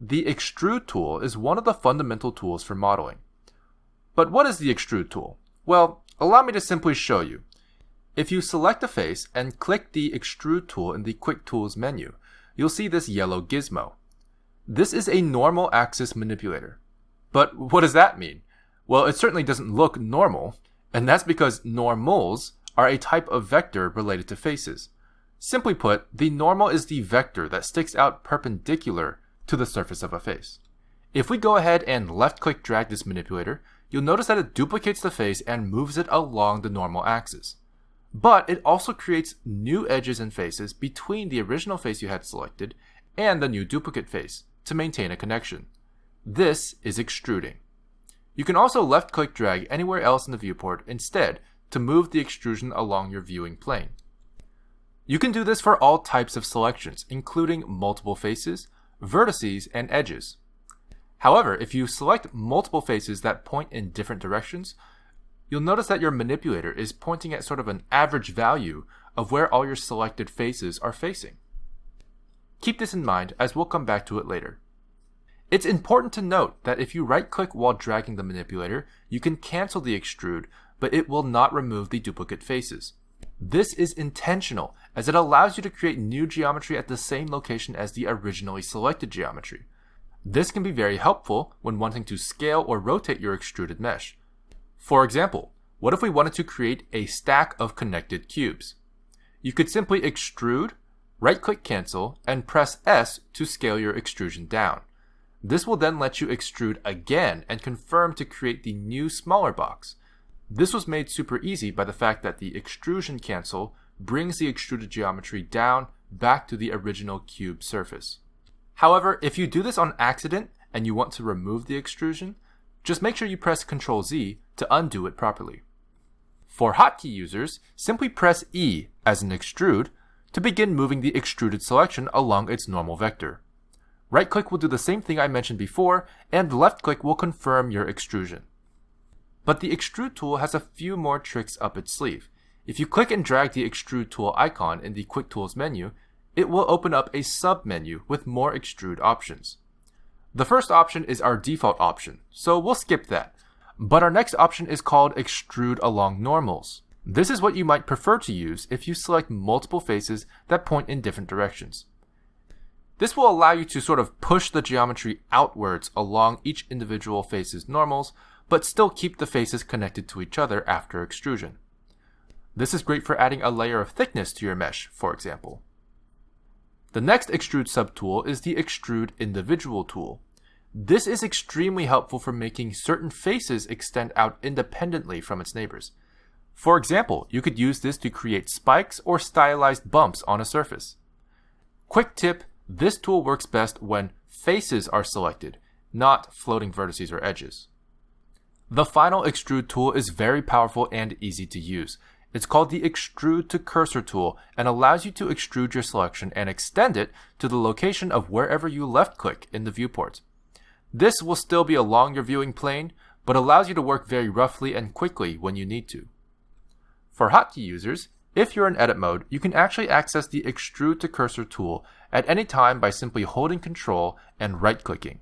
the extrude tool is one of the fundamental tools for modeling. But what is the extrude tool? Well, allow me to simply show you. If you select a face and click the extrude tool in the quick tools menu, you'll see this yellow gizmo. This is a normal axis manipulator. But what does that mean? Well, it certainly doesn't look normal, and that's because normals are a type of vector related to faces. Simply put, the normal is the vector that sticks out perpendicular to the surface of a face. If we go ahead and left click drag this manipulator, you'll notice that it duplicates the face and moves it along the normal axis. But it also creates new edges and faces between the original face you had selected and the new duplicate face to maintain a connection. This is extruding. You can also left click drag anywhere else in the viewport instead to move the extrusion along your viewing plane. You can do this for all types of selections, including multiple faces, vertices, and edges. However, if you select multiple faces that point in different directions, you'll notice that your manipulator is pointing at sort of an average value of where all your selected faces are facing. Keep this in mind as we'll come back to it later. It's important to note that if you right click while dragging the manipulator, you can cancel the extrude, but it will not remove the duplicate faces. This is intentional as it allows you to create new geometry at the same location as the originally selected geometry. This can be very helpful when wanting to scale or rotate your extruded mesh. For example, what if we wanted to create a stack of connected cubes? You could simply extrude, right-click cancel, and press S to scale your extrusion down. This will then let you extrude again and confirm to create the new smaller box. This was made super easy by the fact that the extrusion cancel brings the extruded geometry down back to the original cube surface. However, if you do this on accident and you want to remove the extrusion, just make sure you press Ctrl Z to undo it properly. For hotkey users, simply press E as an extrude to begin moving the extruded selection along its normal vector. Right click will do the same thing I mentioned before, and left click will confirm your extrusion. But the extrude tool has a few more tricks up its sleeve. If you click and drag the extrude tool icon in the quick tools menu, it will open up a sub-menu with more extrude options. The first option is our default option, so we'll skip that. But our next option is called extrude along normals. This is what you might prefer to use if you select multiple faces that point in different directions. This will allow you to sort of push the geometry outwards along each individual face's normals but still keep the faces connected to each other after extrusion. This is great for adding a layer of thickness to your mesh, for example. The next extrude subtool is the extrude individual tool. This is extremely helpful for making certain faces extend out independently from its neighbors. For example, you could use this to create spikes or stylized bumps on a surface. Quick tip, this tool works best when faces are selected, not floating vertices or edges. The final extrude tool is very powerful and easy to use. It's called the extrude to cursor tool and allows you to extrude your selection and extend it to the location of wherever you left click in the viewport. This will still be along your viewing plane, but allows you to work very roughly and quickly when you need to. For hotkey users, if you're in edit mode, you can actually access the extrude to cursor tool at any time by simply holding control and right clicking.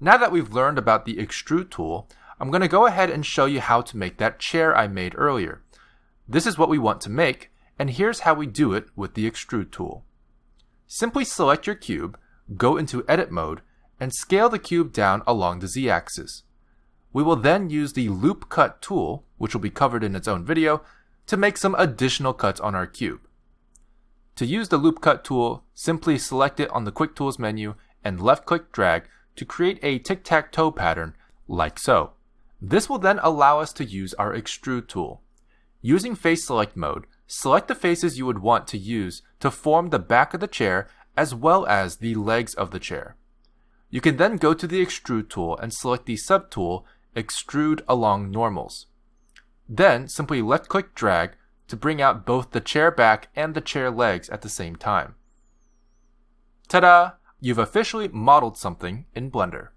Now that we've learned about the extrude tool, I'm going to go ahead and show you how to make that chair I made earlier. This is what we want to make, and here's how we do it with the extrude tool. Simply select your cube, go into edit mode, and scale the cube down along the z-axis. We will then use the loop cut tool, which will be covered in its own video, to make some additional cuts on our cube. To use the loop cut tool, simply select it on the quick tools menu and left click drag to create a tic-tac-toe pattern like so. This will then allow us to use our extrude tool. Using face select mode, select the faces you would want to use to form the back of the chair as well as the legs of the chair. You can then go to the extrude tool and select the subtool extrude along normals. Then simply left click drag to bring out both the chair back and the chair legs at the same time. Ta-da! You've officially modeled something in Blender.